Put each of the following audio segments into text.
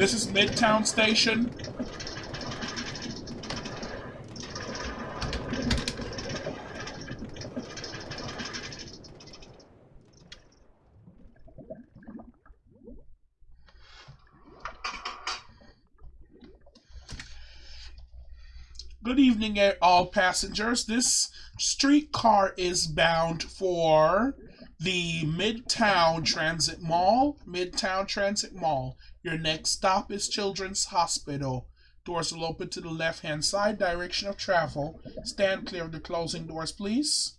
This is Midtown Station. Good evening, eh, all passengers. This streetcar is bound for the Midtown Transit Mall. Midtown Transit Mall. Your next stop is Children's Hospital. Doors will open to the left hand side, direction of travel. Stand clear of the closing doors, please.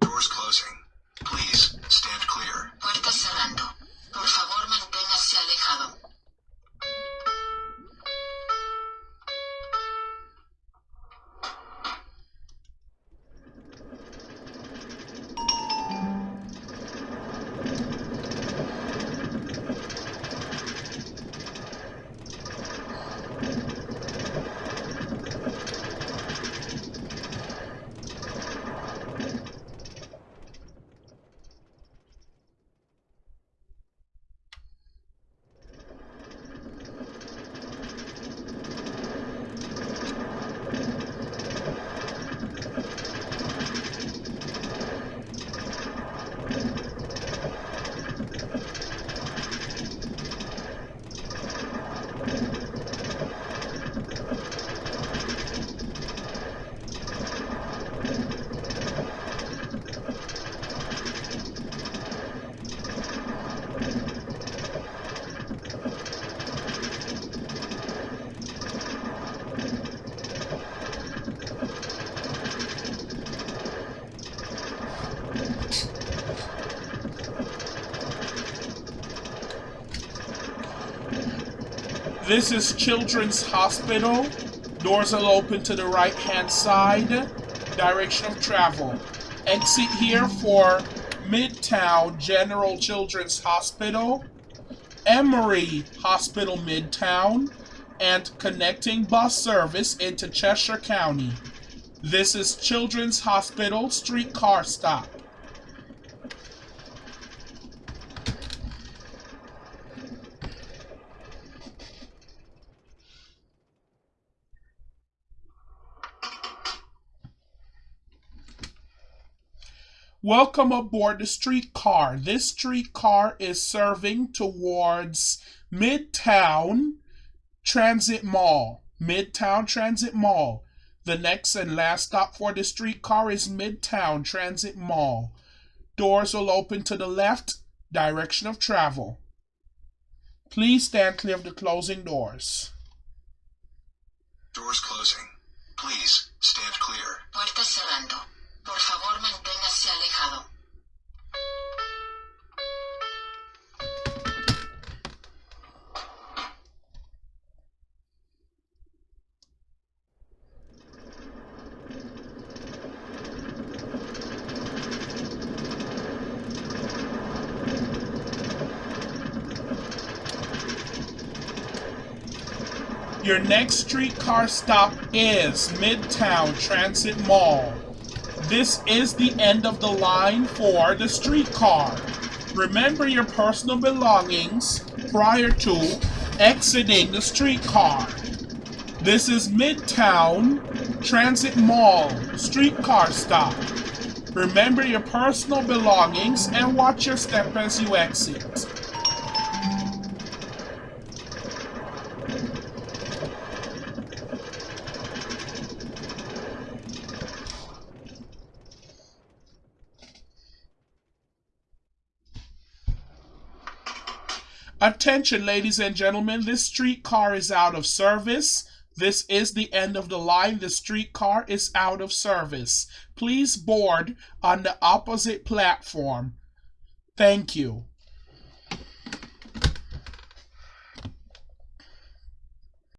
Doors closing. Please stand clear. Puertas cerrando. Por favor, manténgase alejado. This is Children's Hospital. Doors will open to the right hand side. Direction of travel. Exit here for Midtown General Children's Hospital, Emory Hospital Midtown, and connecting bus service into Cheshire County. This is Children's Hospital streetcar stop. Welcome aboard the streetcar. This streetcar is serving towards Midtown Transit Mall. Midtown Transit Mall. The next and last stop for the streetcar is Midtown Transit Mall. Doors will open to the left, direction of travel. Please stand clear of the closing doors. Doors closing. Please stand clear. Puertas cerrando. Por favor, manténgase alejado. Your next streetcar stop is Midtown Transit Mall. This is the end of the line for the streetcar. Remember your personal belongings prior to exiting the streetcar. This is Midtown Transit Mall streetcar stop. Remember your personal belongings and watch your step as you exit. Attention, ladies and gentlemen, this streetcar is out of service. This is the end of the line. The streetcar is out of service. Please board on the opposite platform. Thank you.